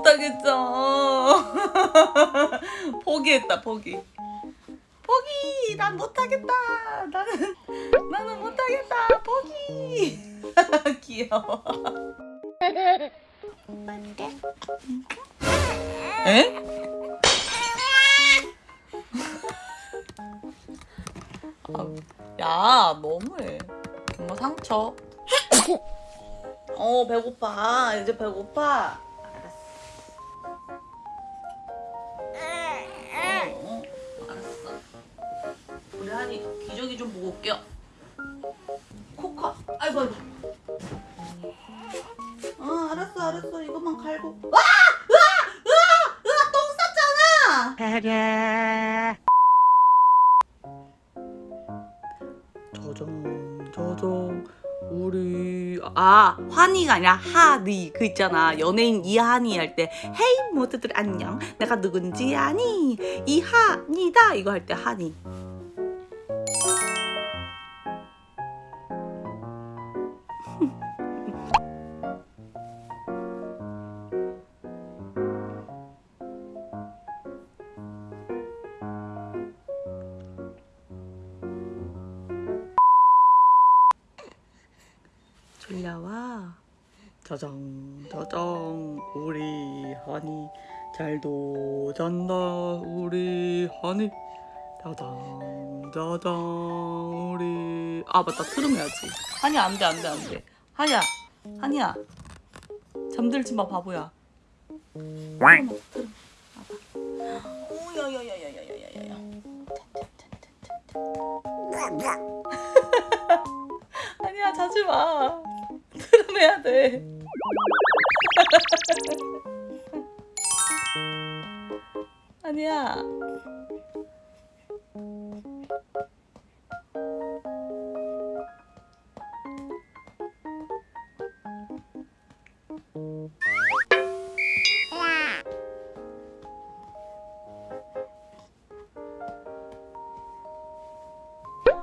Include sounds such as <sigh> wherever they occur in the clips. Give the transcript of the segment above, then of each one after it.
못하겠어. <laughs> 포기했다, 포기. 포기! 난 못하겠다. 나는, 나는 못하겠다. 포기! <laughs> 귀여워. 에? 아, 야, 너무해. 엄마 상처. <laughs> 어, 배고파. 이제 배고파. 알았어. 어, 어, 알았어. 우리 한이 기저귀 좀 보고 올게요. 코카. 아이고, 아이고. 어, 알았어, 알았어. 이것만 갈고. 와! 으아! 으아! 으아! 똥 쌌잖아! 저정, 저정. 우리 아 환희가 아니라 하니 그 있잖아. 연예인 이한이 할때 헤이 모두들 안녕. 내가 누군지 아니. 이한이다. 이거 할때 한이 저정 저정 우리 하니. 잘도 잔다 우리 하니. 자장 자장 우리. 아 맞다. 트름해야지. 하니 안돼 안돼 안돼. 하니야 하니야. 잠들지 마 바보야. 트름 트름. 봐봐. 오야야야야야야야야. 아니야 자지 마. <laughs> 트름해야 돼 <laughs> 아니야.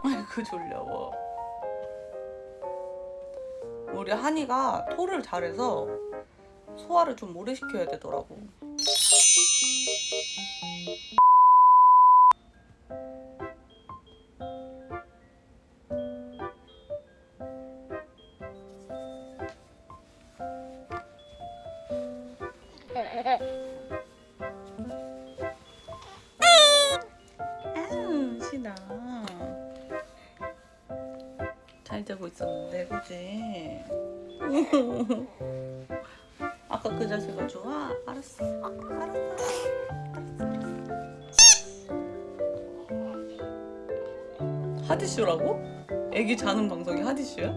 아이고 졸려워. 우리 한이가 토를 잘해서 소화를 좀 오래 시켜야 되더라고 아유 신아 잘 자고 있었는데 그지? <laughs> 아까 그 자세가 좋아? 알았어 알았어 하디쇼라고? 애기 자는 방송이 하디쇼야?